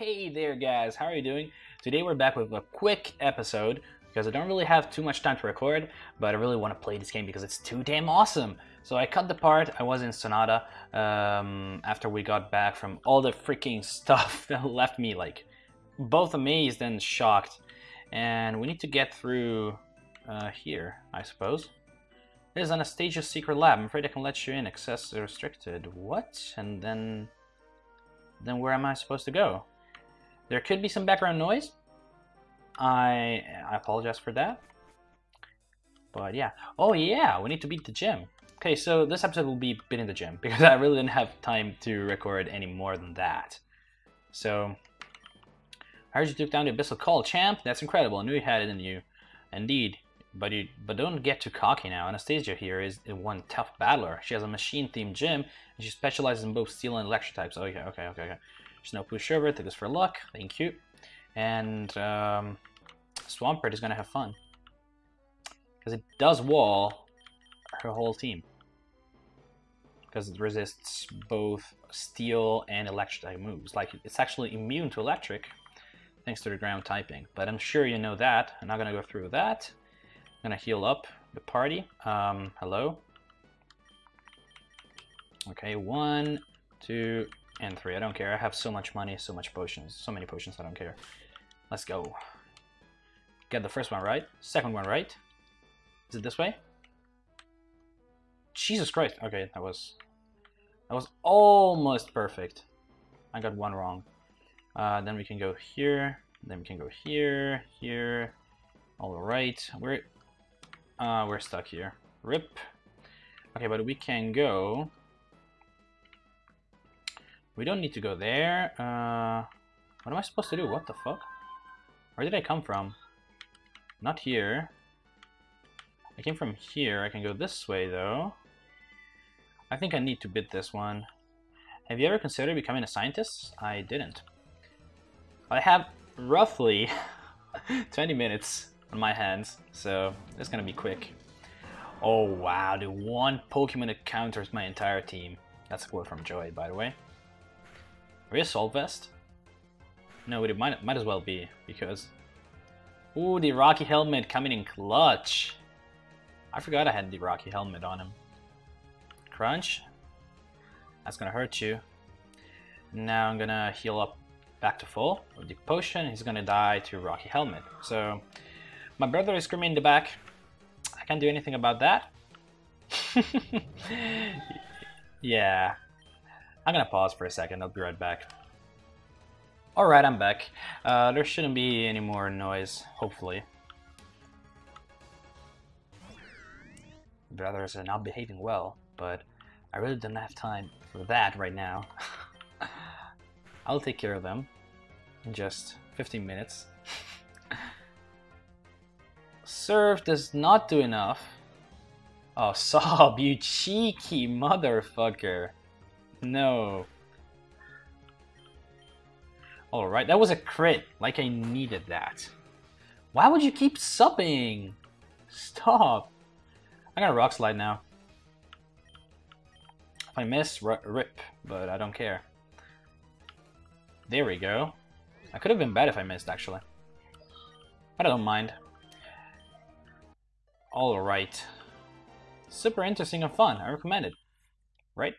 Hey there guys, how are you doing? Today we're back with a quick episode because I don't really have too much time to record, but I really want to play this game because it's too damn awesome. So I cut the part, I was in Sonata um, after we got back from all the freaking stuff that left me like both amazed and shocked. And we need to get through uh, here, I suppose. This is Anastasia's secret lab. I'm afraid I can let you in. Access restricted. What? And then... Then where am I supposed to go? There could be some background noise. I, I apologize for that. But yeah. Oh yeah, we need to beat the gym. Okay, so this episode will be beating the gym because I really didn't have time to record any more than that. So, I heard you took down the Abyssal Cult, champ. That's incredible. I knew you had it in you. Indeed. But you, but don't get too cocky now. Anastasia here is one tough battler. She has a machine-themed gym, and she specializes in both steel and electric types. Oh, okay, okay, okay, okay. She's no pushover. Take this for luck. Thank you. And um, Swampert is gonna have fun because it does wall her whole team because it resists both steel and electric moves. Like it's actually immune to electric thanks to the ground typing. But I'm sure you know that. I'm not gonna go through that. I'm gonna heal up the party. Um, hello. Okay, one, two, and three. I don't care. I have so much money, so much potions, so many potions. I don't care. Let's go. Get the first one right. Second one right. Is it this way? Jesus Christ. Okay, that was that was almost perfect. I got one wrong. Uh, then we can go here. Then we can go here, here. All right. We're uh, we're stuck here. Rip. Okay, but we can go. We don't need to go there. Uh, what am I supposed to do? What the fuck? Where did I come from? Not here. I came from here. I can go this way, though. I think I need to bid this one. Have you ever considered becoming a scientist? I didn't. I have roughly 20 minutes on my hands, so it's gonna be quick. Oh wow, the one Pokemon that counters my entire team. That's a quote from Joy, by the way. Are we a Soul Vest? No, it might, might as well be, because... Ooh, the Rocky Helmet coming in clutch! I forgot I had the Rocky Helmet on him. Crunch. That's gonna hurt you. Now I'm gonna heal up back to full with the potion. He's gonna die to Rocky Helmet. So my brother is screaming in the back. I can't do anything about that. yeah. I'm gonna pause for a second. I'll be right back. Alright, I'm back. Uh, there shouldn't be any more noise, hopefully. Brothers are not behaving well, but I really don't have time for that right now. I'll take care of them in just 15 minutes. Surf does not do enough. Oh, Sob, you cheeky motherfucker. No. Alright, that was a crit. Like I needed that. Why would you keep subbing? Stop. I'm gonna rock slide now. If I miss, rip, but I don't care. There we go. I could have been bad if I missed, actually. But I don't mind. Alright. Super interesting and fun. I recommend it. Right?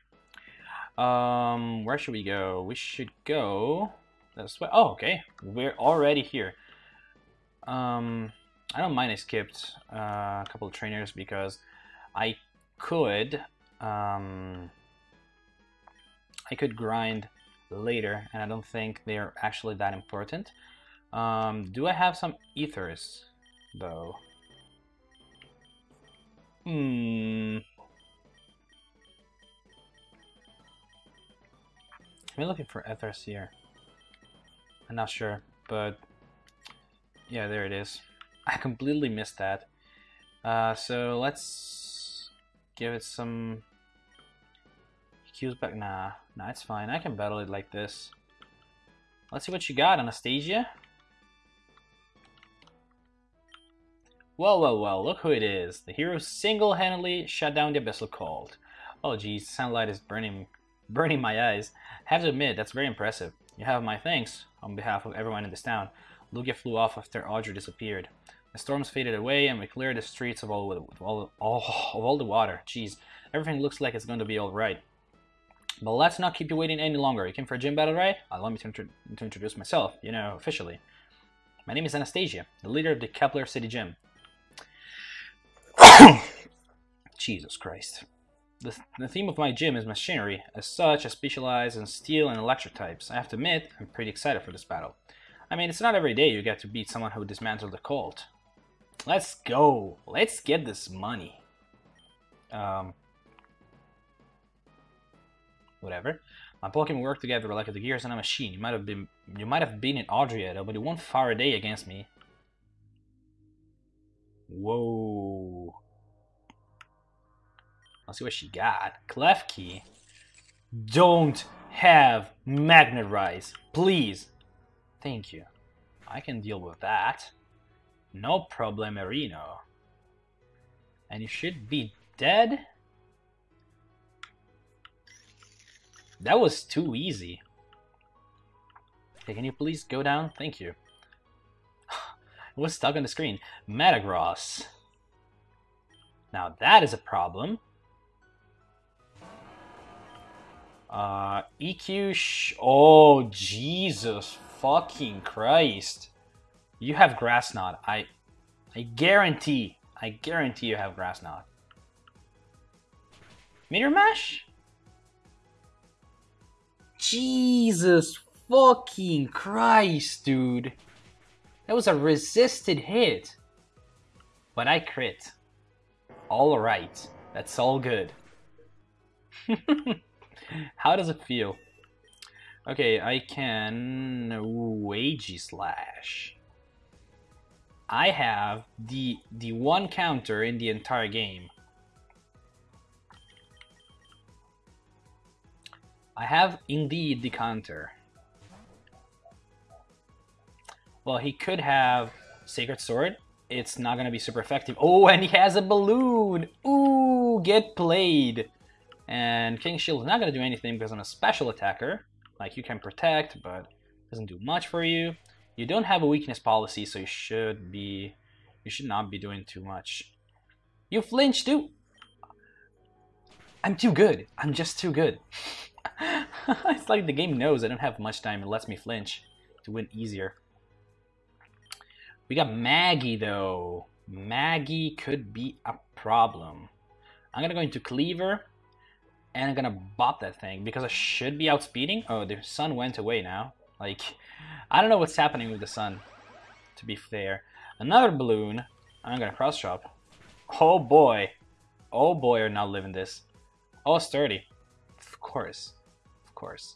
Um, where should we go? We should go this way. Oh, okay. We're already here. Um, I don't mind I skipped uh, a couple of trainers because I could um, I could grind later and I don't think they're actually that important. Um, do I have some ethers though? Hmm. I'm looking for ethers here. I'm not sure, but yeah, there it is. I completely missed that. Uh, so let's give it some Q's back. Nah, nah, it's fine. I can battle it like this. Let's see what you got, Anastasia. Well, well, well, look who it is. The hero single-handedly shut down the Abyssal Cult. Oh geez, sunlight is burning burning my eyes. have to admit, that's very impressive. You have my thanks on behalf of everyone in this town. Lugia flew off after Audrey disappeared. The storms faded away, and we cleared the streets of all, with all, all, of all the water. Jeez, everything looks like it's going to be alright. But let's not keep you waiting any longer. You came for a gym battle, right? Uh, Allow me to, intro to introduce myself, you know, officially. My name is Anastasia, the leader of the Kepler City Gym. Jesus Christ. The, the theme of my gym is machinery. As such, I specialize in steel and electric types. I have to admit, I'm pretty excited for this battle. I mean, it's not every day you get to beat someone who dismantled the cult. Let's go. Let's get this money. Um, whatever. My Pokemon work together like the gears in a machine. You might have been you might have been in Adriata, but it won't fire a day against me. Whoa. Let's see what she got. Klefki. Don't have Magnet Rise. Please. Thank you. I can deal with that. No problem, Marino. And you should be dead? That was too easy. Okay, can you please go down? Thank you. was stuck on the screen. Metagross. Now that is a problem. Uh, EQ Oh, Jesus fucking Christ. You have Grass Knot. I, I guarantee, I guarantee you have Grass Knot. Meteor Mash? Jesus fucking Christ, dude. That was a resisted hit. But I crit. Alright. That's all good. How does it feel? Okay, I can Wage Slash. I have the the one counter in the entire game. I have indeed the counter. Well, he could have Sacred Sword. It's not gonna be super effective. Oh, and he has a balloon! Ooh, get played! And King Shield is not gonna do anything because I'm a special attacker. Like, you can protect, but doesn't do much for you. You don't have a weakness policy, so you should be... You should not be doing too much. You flinch too! I'm too good. I'm just too good. it's like the game knows I don't have much time and lets me flinch to win easier. We got Maggie though. Maggie could be a problem. I'm gonna go into Cleaver and I'm gonna bop that thing because I should be outspeeding. Oh, the sun went away now. Like, I don't know what's happening with the sun, to be fair. Another balloon. I'm gonna cross chop. Oh boy. Oh boy, are not living this. Oh, sturdy. Of course Of course.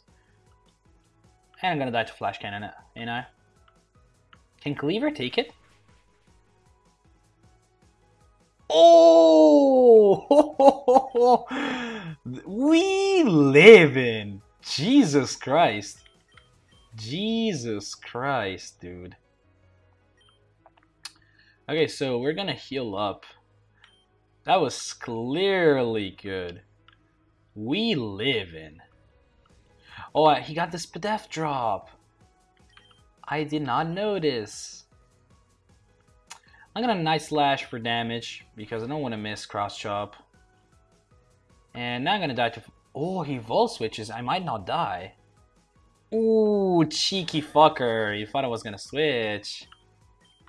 And I'm gonna die to flash cannon you know? Can Cleaver take it? Oh! we live in! Jesus Christ. Jesus Christ, dude. Okay, so we're gonna heal up. That was clearly good. We live in. Oh, he got this Spadef drop. I did not notice. I'm gonna Night Slash for damage because I don't want to miss Cross Chop. And now I'm gonna die to... Oh, he Volt Switches. I might not die. Ooh, cheeky fucker. You thought I was gonna switch.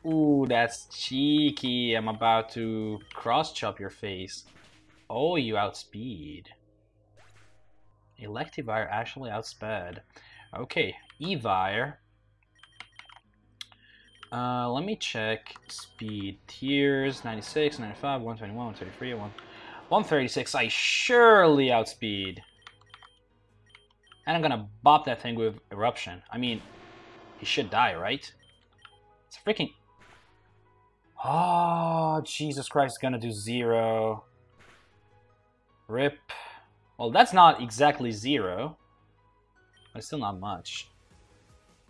Ooh, that's cheeky. I'm about to cross chop your face. Oh, you outspeed. Electivire actually outsped. Okay, Evire. Uh, let me check speed tiers 96, 95, 121, 133, 136. I surely outspeed. And I'm gonna bop that thing with Eruption. I mean, he should die, right? It's freaking. Oh, Jesus Christ, it's gonna do zero. Rip. Well, that's not exactly zero. But it's still not much.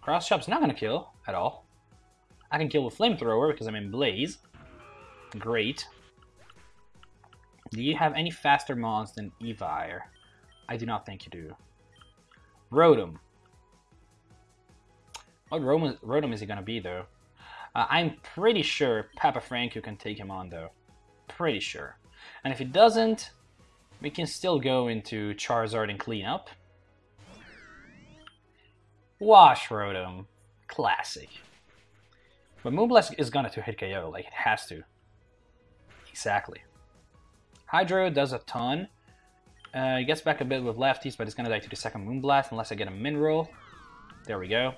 Cross Chop's not gonna kill at all. I can kill with Flamethrower because I'm in Blaze. Great. Do you have any faster mons than Evire? I do not think you do. Rotom. What Rotom, Rotom is he gonna be though? Uh, I'm pretty sure Papa Franku can take him on though. Pretty sure. And if he doesn't, we can still go into Charizard and clean up. Wash Rotom. Classic. But Moonblast is gonna to hit KO, like it has to. Exactly. Hydro does a ton. Uh, he gets back a bit with lefties, but it's gonna die to the second Moonblast unless I get a mineral. There we go.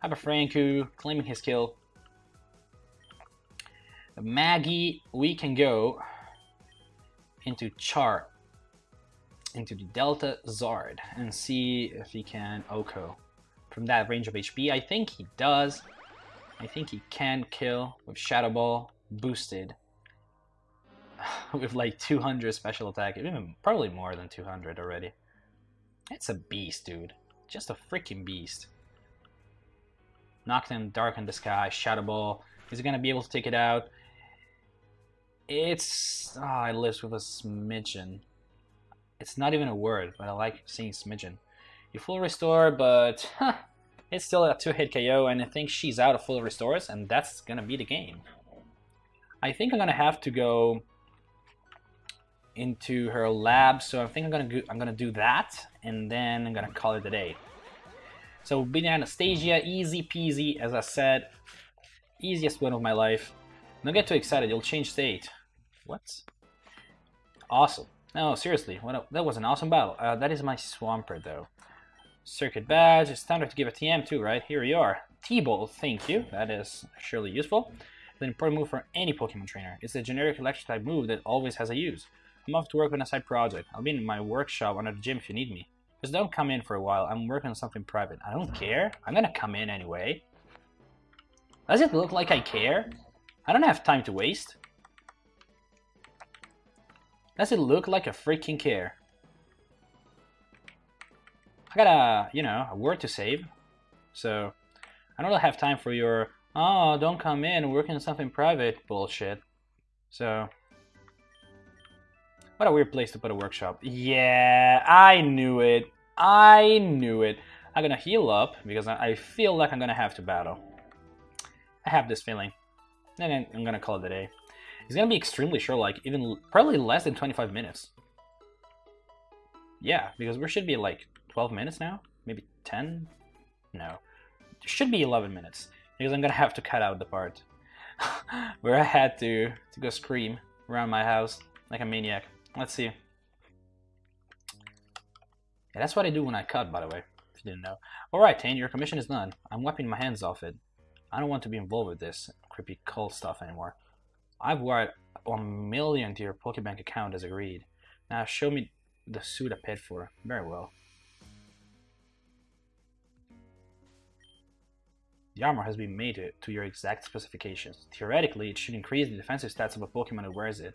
I Have a Franku claiming his kill. Maggie, we can go into Char, into the Delta Zard, and see if he can OHKO from that range of HP. I think he does. I think he can kill with Shadow Ball boosted with like 200 special attack, even probably more than 200 already. It's a beast, dude. Just a freaking beast. Knocked him dark in the Sky, Shadow Ball. Is he gonna be able to take it out? It's... Ah, oh, I live with a smidgen. It's not even a word, but I like seeing smidgen. You full restore, but huh, it's still a two-hit KO, and I think she's out of full restores, and that's gonna be the game. I think I'm gonna have to go into her lab, so I think I'm gonna go, I'm gonna do that, and then I'm gonna call it a day. So beating Anastasia, easy peasy, as I said, easiest win of my life. Don't get too excited, you'll change state. What? Awesome. No, seriously, what a, that was an awesome battle. Uh, that is my Swampert, though. Circuit badge, it's time to give a TM too, right? Here we are. T-Bolt, thank you. That is surely useful. It's an important move for any Pokemon trainer. It's a generic electric type move that always has a use. I'm off to work on a side project. I'll be in my workshop under the gym if you need me. Just don't come in for a while. I'm working on something private. I don't care. I'm gonna come in anyway. Does it look like I care? I don't have time to waste. Does it look like a freaking care? I got a, you know, a word to save. So, I don't really have time for your, oh, don't come in, working on something private bullshit. So, what a weird place to put a workshop. Yeah, I knew it. I knew it. I'm gonna heal up because I feel like I'm gonna have to battle. I have this feeling. And I'm gonna call it a day. It's gonna be extremely short, like even probably less than 25 minutes. Yeah, because we should be like 12 minutes now? Maybe 10? No. It should be 11 minutes. Because I'm gonna have to cut out the part where I had to, to go scream around my house like a maniac. Let's see. Yeah, that's what I do when I cut, by the way, if you didn't know. Alright, Tane, your commission is done. I'm wiping my hands off it. I don't want to be involved with this creepy cult stuff anymore. I've wired a million to your Pokebank account as agreed. Now show me the suit I paid for. Very well. The armor has been made to, your exact specifications. Theoretically, it should increase the defensive stats of a Pokemon that wears it.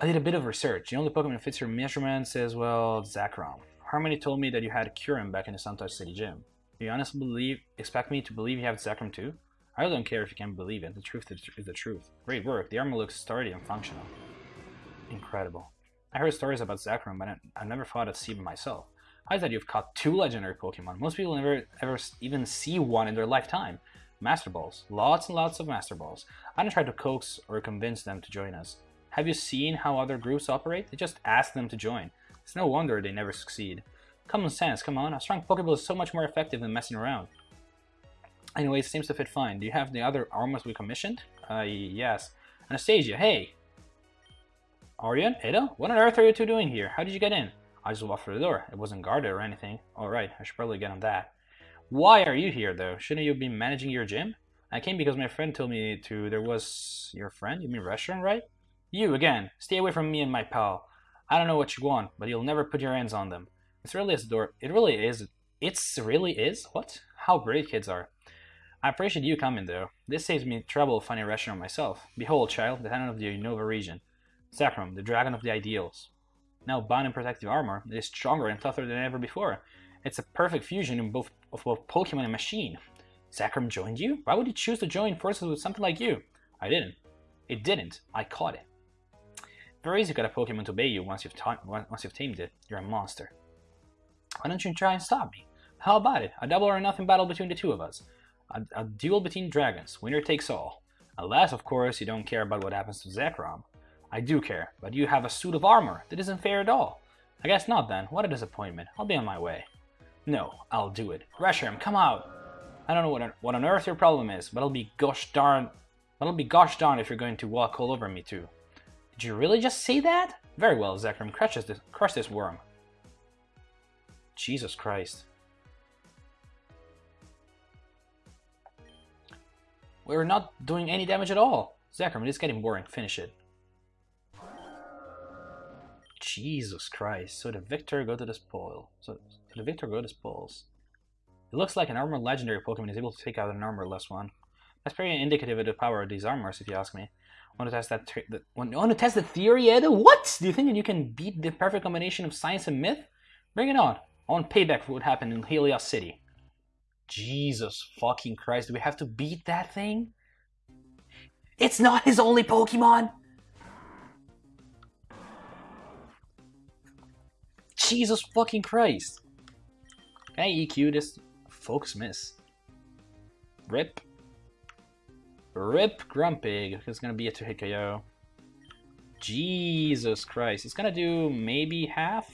I did a bit of research. The only Pokemon that fits your measurements is, well, Zekrom. Harmony told me that you had Kyurem back in the Suntouch City gym. Do you honestly believe, expect me to believe you have Zekrom too? I don't care if you can't believe it. The truth is the truth. Great work. The armor looks sturdy and functional. Incredible. I heard stories about Zekrom, but I, never thought I'd see it myself. I thought you've caught two legendary Pokemon. Most people never ever even see one in their lifetime. Master Balls. Lots and lots of Master Balls. I don't try to coax or convince them to join us. Have you seen how other groups operate? They just ask them to join. It's no wonder they never succeed. Common sense, come on. A strong Pokeball is so much more effective than messing around. Anyway, it seems to fit fine. Do you have the other armors we commissioned? Uh, yes. Anastasia, hey! Orion? Ada? What on earth are you two doing here? How did you get in? I just walked through the door. It wasn't guarded or anything. Alright, I should probably get on that. Why are you here, though? Shouldn't you be managing your gym? I came because my friend told me to. There was. Your friend? You mean Reshiram, right? You, again. Stay away from me and my pal. I don't know what you want, but you'll never put your hands on them. It's really is door. It really is. It's really is? What? How great kids are. I appreciate you coming, though. This saves me trouble finding a Reshiram myself. Behold, child, the tenant of the Unova region. Zekrom, the dragon of the ideals. Now bound in protective armor, it is stronger and tougher than ever before. It's a perfect fusion both of both Pokemon and machine. Zekrom joined you? Why would he choose to join forces with something like you? I didn't. It didn't. I caught it. Very easy to get a Pokemon to obey you once you've, once you've tamed it. You're a monster. Why don't you try and stop me? How about it? A double or nothing battle between the two of us. A, a duel between dragons. Winner takes all. Unless, of course, you don't care about what happens to Zekrom. I do care, but you have a suit of armor. That isn't fair at all. I guess not then. What a disappointment. I'll be on my way. No, I'll do it. Reshiram, come out! I don't know what on, what on earth your problem is, but I'll be gosh darn... But I'll be gosh darn if you're going to walk all over me too. Did you really just say that? Very well, Zekrom, crush this, crush this worm. Jesus Christ. We're not doing any damage at all. Zekrom, it's getting boring. Finish it. Jesus Christ. So the victor go to the spoil. So, so the victor go to the spoils. It looks like an armor legendary Pokemon is able to take out an armorless one. That's pretty indicative of the power of these armors, if you ask me. Want to test that? The, want, want to test the theory, Ed? What? Do you think that you can beat the perfect combination of science and myth? Bring it on. I want payback for what happened in Helios City. Jesus fucking Christ, do we have to beat that thing? It's not his only Pokemon! Jesus fucking Christ! Can I EQ this? Focus miss. Rip. Rip Grumpig. It's gonna be a two-hit KO. Jesus Christ. It's gonna do maybe half?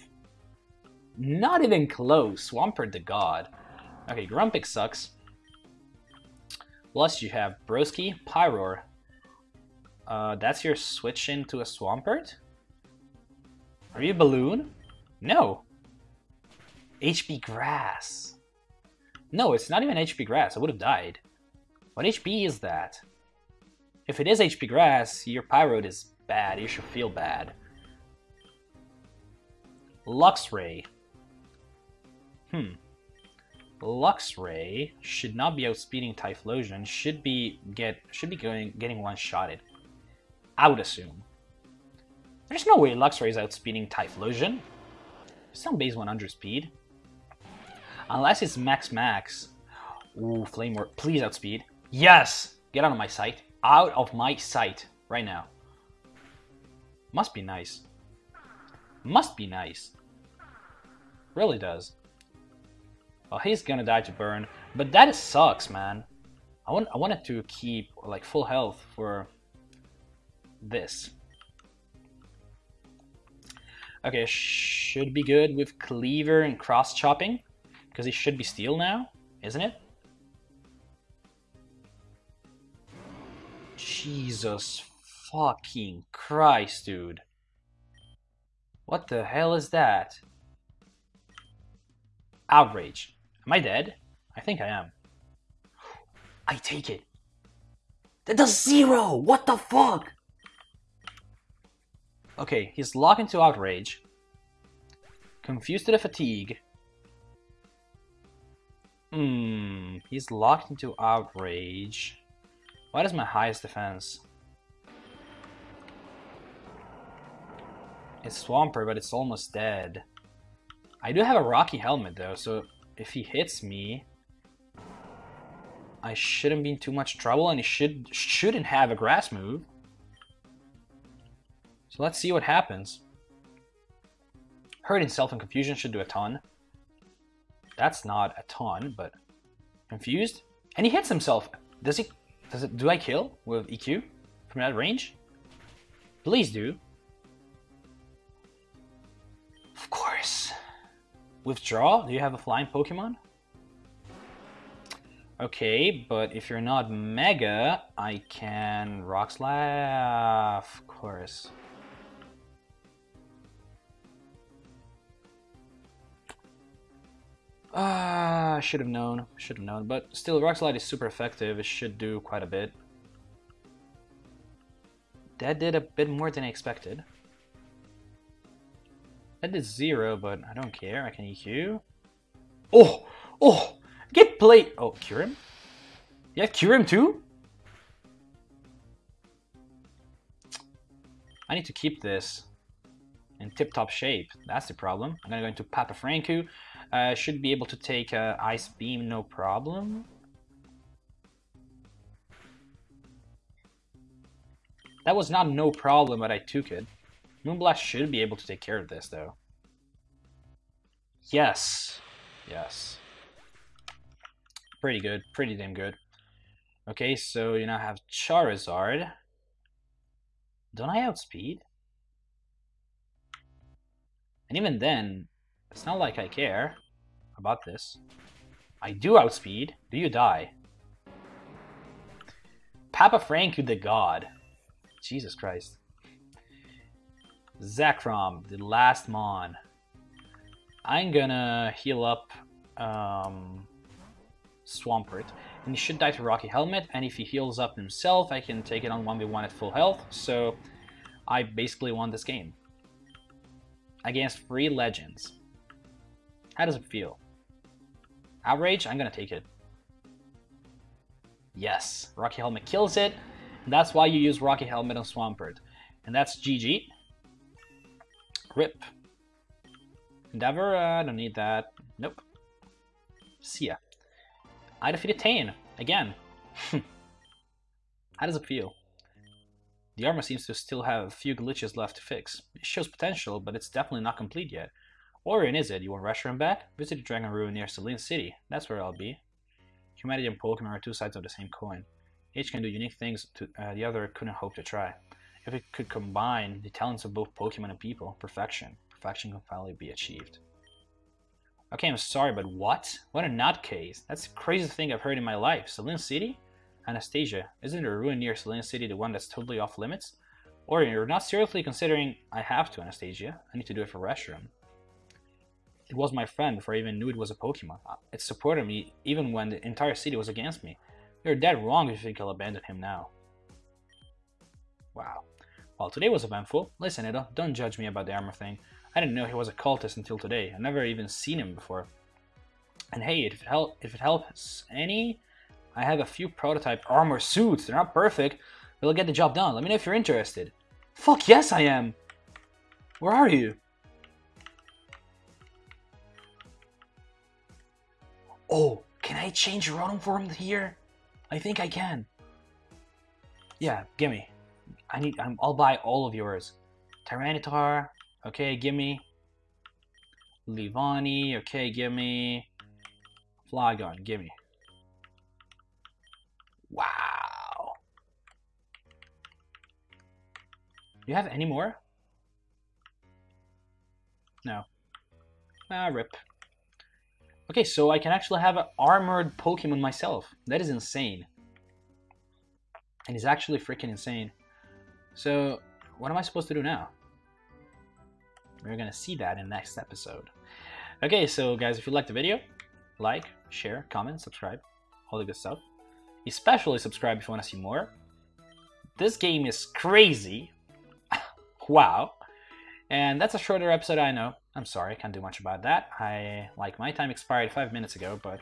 Not even close. Swampert the God. Okay, Grumpig sucks. Plus you have Broski, Pyroar. Uh, that's your switch into a Swampert? Are you Balloon? No. HP Grass. No, it's not even HP Grass. I would have died. What HP is that? If it is HP Grass, your Pyroar is bad. You should feel bad. Luxray. Hmm. Luxray should not be outspeeding Typhlosion, should be get should be going getting one-shotted. I would assume. There's no way Luxray is outspeeding Typhlosion. Not base 100 speed. Unless it's max max. Ooh, Flame Work. Please outspeed. Yes! Get out of my sight. Out of my sight. Right now. Must be nice. Must be nice. Really does. Well, he's gonna die to burn, but that sucks, man. I want I wanted to keep like full health for this. Okay, should be good with cleaver and cross chopping because it should be steel now, isn't it? Jesus fucking Christ, dude. What the hell is that? Outrage. Am I dead? I think I am. I take it. That does zero! What the fuck? Okay, he's locked into Outrage. Confused to the Fatigue. Hmm, he's locked into Outrage. What is my highest defense? It's Swampert, but it's almost dead. I do have a Rocky Helmet though, so if he hits me, I shouldn't be in too much trouble, and he should shouldn't have a grass move. So let's see what happens. Hurt self and confusion should do a ton. That's not a ton, but confused. And he hits himself. Does he does it do I kill with EQ from that range? Please do. Of course. Withdraw? Do you have a flying Pokemon? Okay, but if you're not Mega, I can Rock Slide, of course. Ah, I should have known. Should have known. But still, Rock Slide is super effective. It should do quite a bit. That did a bit more than I expected. That is zero, but I don't care. I can EQ. Oh! Oh! Get played! Oh, cure him? Yeah, cure him too? I need to keep this in tip-top shape. That's the problem. I'm gonna go into Papa Franku. Uh, should be able to take uh, Ice Beam, no problem. That was not no problem, but I took it. Moonblast should be able to take care of this, though. Yes. Yes. pretty good, pretty damn good. Okay, so you now have Charizard. Don't I outspeed? And even then, it's not like I care about this. I do outspeed. Do you die? Papa Frank, the god. Jesus Christ. Zekrom, the last Mon. I'm gonna heal up um, Swampert. And he should die to Rocky Helmet, and if he heals up himself, I can take it on 1v1 at full health, so I basically won this game. Against three legends. How does it feel? Outrage? I'm gonna take it. Yes, Rocky Helmet kills it. that's why you use Rocky Helmet on Swampert. And that's GG. Rip. Endeavor, I uh, don't need that. Nope. See ya. I defeated Tane, again. How does it feel? The armor seems to still have a few glitches left to fix. It shows potential, but it's definitely not complete yet. Orion is it? You want Reshiram back? Visit the Dragon Ruin near Selene City. That's where I'll be. Humanity and Pokemon are two sides of the same coin. Each can do unique things to, uh, the other couldn't hope to try. If it could combine the talents of both Pokemon and people, perfection. Perfection can finally be achieved. Okay, I'm sorry, but what? What a nutcase. That's the craziest thing I've heard in my life. Selene City? Anastasia, isn't a ruin near Selene City the one that's totally off limits? Or you're not seriously considering I have to, Anastasia. I need to do it for Reshiram. It was my friend before I even knew it was a Pokemon. Uh, it supported me even when the entire city was against me. You're dead wrong if you think I'll abandon him now. Wow. Well, today was eventful. Listen, Ida, don't judge me about the armor thing. I didn't know he was a cultist until today. I've never even seen him before. And hey, if it, help, if it helps any, I have a few prototype armor suits. They're not perfect, but they'll get the job done. Let me know if you're interested. Fuck yes, I am! Where are you? Oh, can I change Rotom form here? I think I can. Yeah, gimme. I need. i will buy all of yours. Tyranitar. Okay, gimme. Leavanny. Okay, gimme. Flygon. Gimme. Wow. You have any more? No. Ah, rip. Okay, so I can actually have an armored Pokemon myself. That is insane. And it's actually freaking insane. So, what am I supposed to do now? We're gonna see that in next episode. Okay, so guys, if you liked the video, like, share, comment, subscribe, all the good stuff. Especially subscribe if you want to see more. This game is crazy. wow. And that's a shorter episode, I know. I'm sorry, I can't do much about that. I like my time expired five minutes ago, but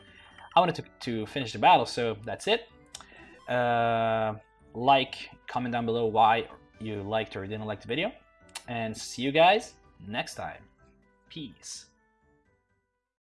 I wanted to, to finish the battle, so that's it. Uh, like, comment down below why you liked or didn't like the video, and see you guys next time. Peace.